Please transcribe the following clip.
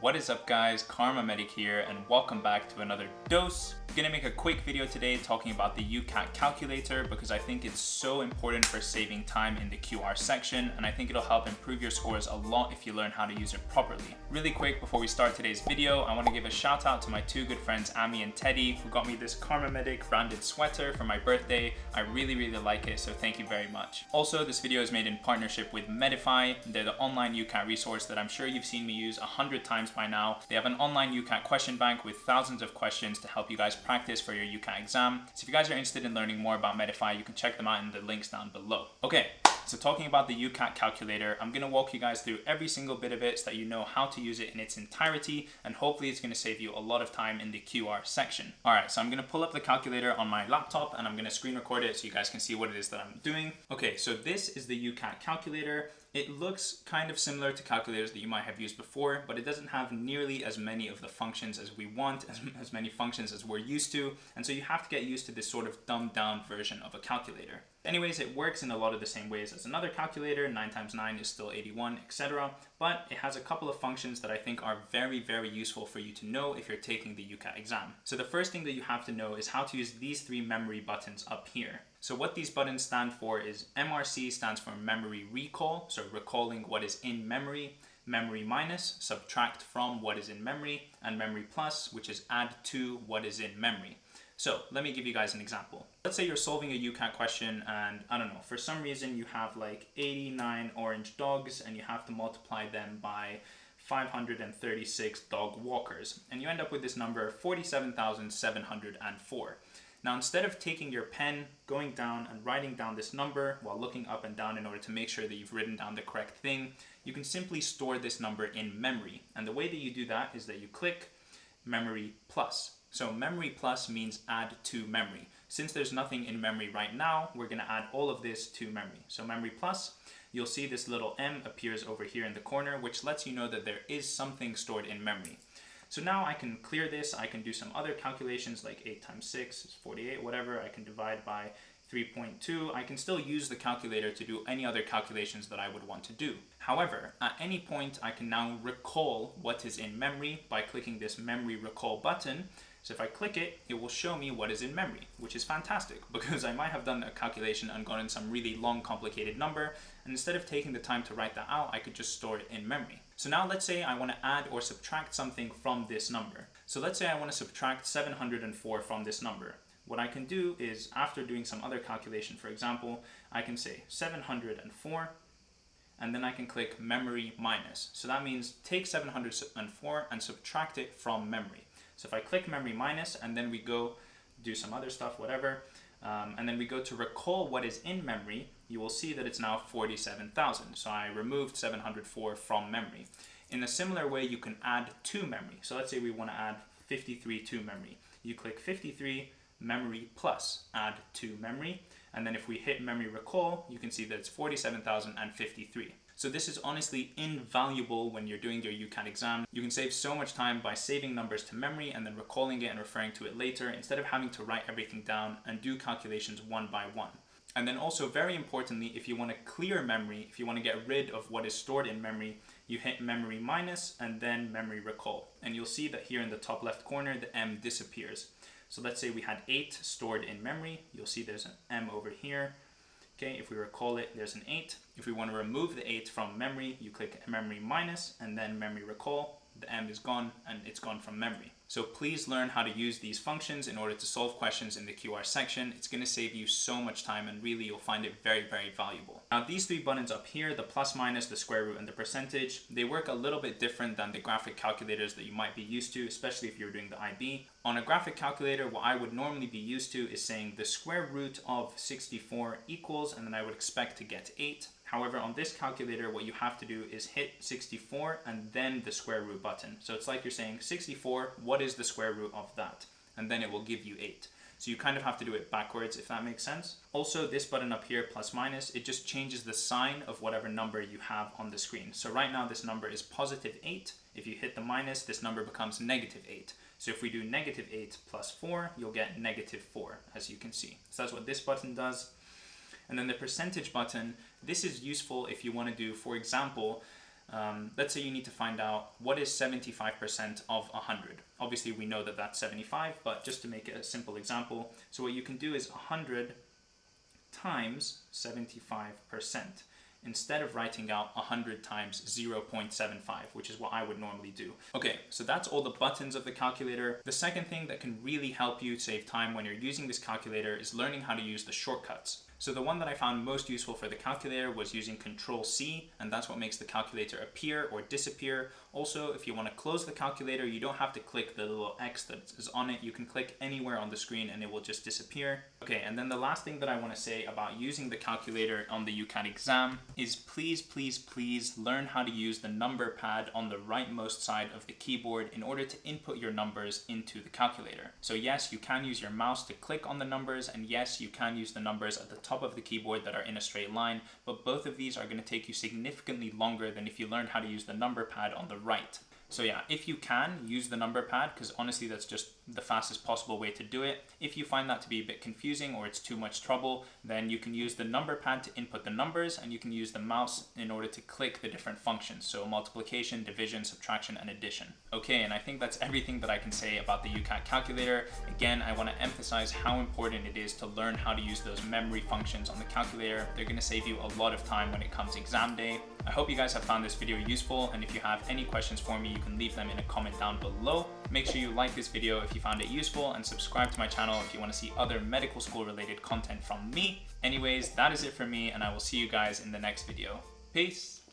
What is up guys, Karma Medic here and welcome back to another dose. I'm gonna make a quick video today talking about the UCAT calculator because I think it's so important for saving time in the QR section and I think it'll help improve your scores a lot if you learn how to use it properly. Really quick before we start today's video, I wanna give a shout out to my two good friends Ami and Teddy who got me this Karma Medic branded sweater for my birthday. I really really like it so thank you very much. Also this video is made in partnership with Medify. They're the online UCAT resource that I'm sure you've seen me use a hundred times by now. They have an online UCAT question bank with thousands of questions to help you guys practice for your UCAT exam. So if you guys are interested in learning more about Medify, you can check them out in the links down below. Okay, so talking about the UCAT calculator, I'm gonna walk you guys through every single bit of it so that you know how to use it in its entirety, and hopefully it's gonna save you a lot of time in the QR section. All right, so I'm gonna pull up the calculator on my laptop and I'm gonna screen record it so you guys can see what it is that I'm doing. Okay, so this is the UCAT calculator. It looks kind of similar to calculators that you might have used before, but it doesn't have nearly as many of the functions as we want, as, as many functions as we're used to, and so you have to get used to this sort of dumbed down version of a calculator. Anyways, it works in a lot of the same ways as another calculator, 9 times 9 is still 81, etc. But it has a couple of functions that I think are very, very useful for you to know if you're taking the UCAT exam. So the first thing that you have to know is how to use these three memory buttons up here. So what these buttons stand for is MRC stands for memory recall, so recalling what is in memory, memory minus, subtract from what is in memory, and memory plus, which is add to what is in memory. So let me give you guys an example. Let's say you're solving a UCAT question and I don't know, for some reason you have like 89 orange dogs and you have to multiply them by 536 dog walkers and you end up with this number 47,704. Now instead of taking your pen, going down and writing down this number while looking up and down in order to make sure that you've written down the correct thing, you can simply store this number in memory. And the way that you do that is that you click memory plus. So memory plus means add to memory. Since there's nothing in memory right now, we're gonna add all of this to memory. So memory plus, you'll see this little M appears over here in the corner, which lets you know that there is something stored in memory. So now I can clear this, I can do some other calculations like 8 times 6 is 48, whatever. I can divide by 3.2, I can still use the calculator to do any other calculations that I would want to do. However, at any point I can now recall what is in memory by clicking this memory recall button so if I click it, it will show me what is in memory, which is fantastic because I might have done a calculation and gotten some really long complicated number and instead of taking the time to write that out, I could just store it in memory. So now let's say I want to add or subtract something from this number. So let's say I want to subtract 704 from this number. What I can do is after doing some other calculation, for example, I can say 704 and then I can click memory minus. So that means take 704 and subtract it from memory. So if I click memory minus and then we go do some other stuff, whatever, um, and then we go to recall what is in memory, you will see that it's now 47,000. So I removed 704 from memory. In a similar way, you can add to memory. So let's say we want to add 53 to memory. You click 53 memory plus add to memory. And then if we hit memory recall, you can see that it's 47,053. So this is honestly invaluable when you're doing your UCAT exam. You can save so much time by saving numbers to memory and then recalling it and referring to it later instead of having to write everything down and do calculations one by one. And then also very importantly, if you want to clear memory, if you want to get rid of what is stored in memory, you hit memory minus and then memory recall. And you'll see that here in the top left corner, the M disappears. So let's say we had eight stored in memory. You'll see there's an M over here. Okay, if we recall it, there's an 8. If we want to remove the 8 from memory, you click memory minus and then memory recall. The M is gone and it's gone from memory. So please learn how to use these functions in order to solve questions in the QR section. It's going to save you so much time and really you'll find it very, very valuable. Now these three buttons up here, the plus minus, the square root, and the percentage, they work a little bit different than the graphic calculators that you might be used to, especially if you're doing the IB. On a graphic calculator, what I would normally be used to is saying the square root of 64 equals, and then I would expect to get 8. However, on this calculator, what you have to do is hit 64 and then the square root button. So it's like you're saying 64, what is the square root of that? And then it will give you 8. So you kind of have to do it backwards, if that makes sense. Also, this button up here, plus minus, it just changes the sign of whatever number you have on the screen. So right now, this number is positive 8. If you hit the minus, this number becomes negative 8. So if we do negative 8 plus 4, you'll get negative 4, as you can see. So that's what this button does. And then the percentage button, this is useful if you want to do, for example, Um, let's say you need to find out what is 75% of 100. Obviously we know that that's 75, but just to make it a simple example, so what you can do is 100 times 75% instead of writing out 100 times 0.75, which is what I would normally do. Okay, so that's all the buttons of the calculator. The second thing that can really help you save time when you're using this calculator is learning how to use the shortcuts. So the one that I found most useful for the calculator was using Control C, and that's what makes the calculator appear or disappear. Also, if you want to close the calculator, you don't have to click the little X that is on it. You can click anywhere on the screen and it will just disappear. Okay, and then the last thing that I want to say about using the calculator on the UCAT exam is please, please, please learn how to use the number pad on the rightmost side of the keyboard in order to input your numbers into the calculator. So yes, you can use your mouse to click on the numbers, and yes, you can use the numbers at the top of the keyboard that are in a straight line, but both of these are going to take you significantly longer than if you learned how to use the number pad on the right. So yeah, if you can, use the number pad because honestly that's just the fastest possible way to do it. If you find that to be a bit confusing or it's too much trouble, then you can use the number pad to input the numbers and you can use the mouse in order to click the different functions. So multiplication, division, subtraction, and addition. Okay, and I think that's everything that I can say about the UCAT calculator. Again, I want to emphasize how important it is to learn how to use those memory functions on the calculator. They're going to save you a lot of time when it comes exam day. I hope you guys have found this video useful and if you have any questions for me, you can leave them in a comment down below. Make sure you like this video if you found it useful and subscribe to my channel if you want to see other medical school related content from me. Anyways, that is it for me and I will see you guys in the next video. Peace!